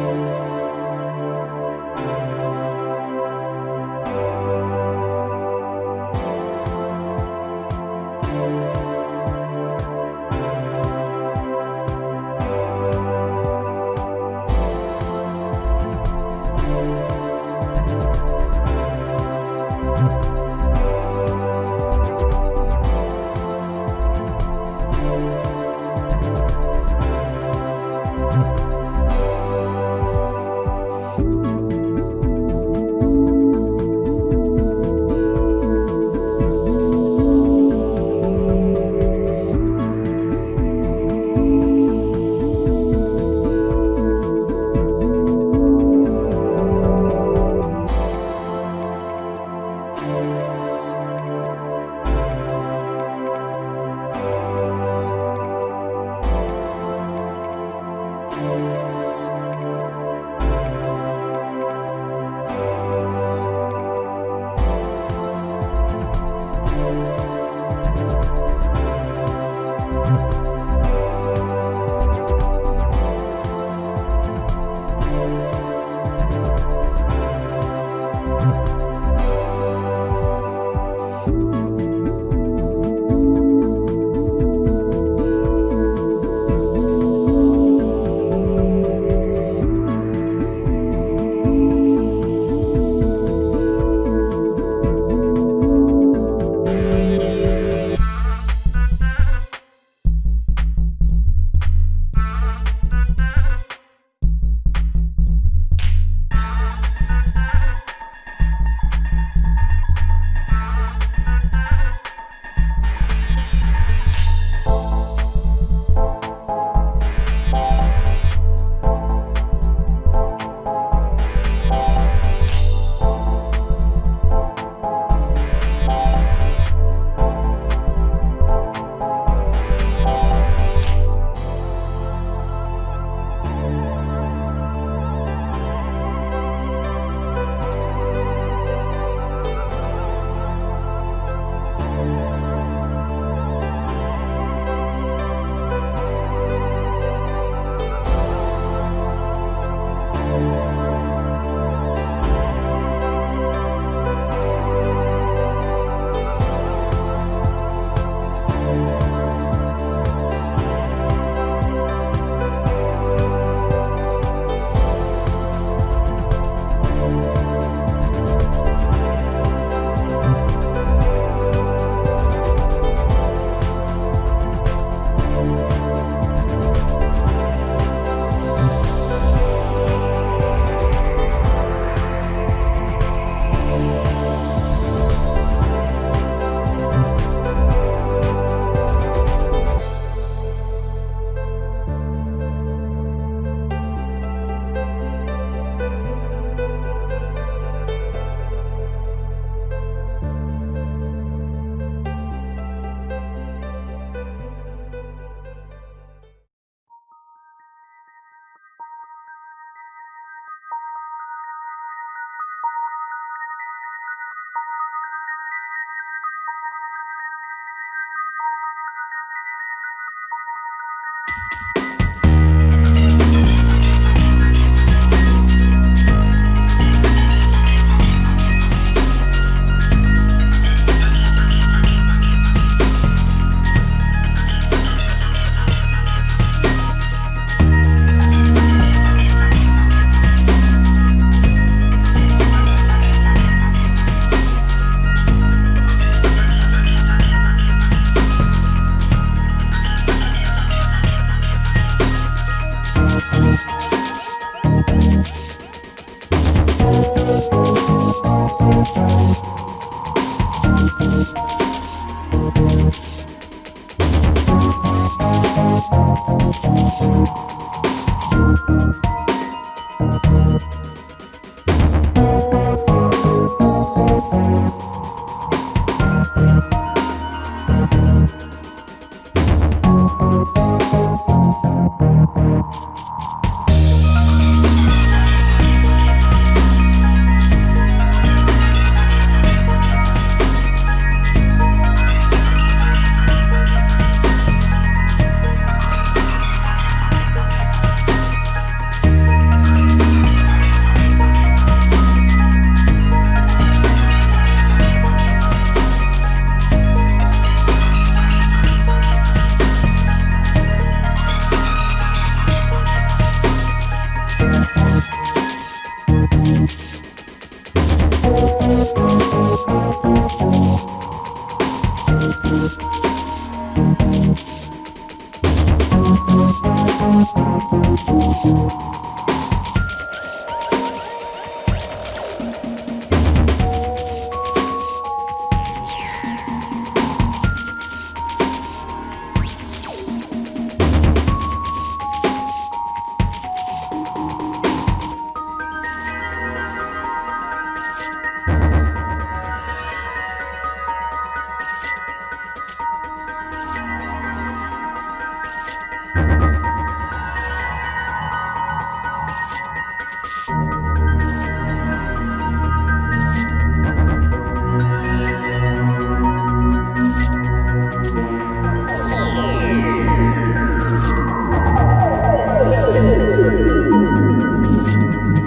Música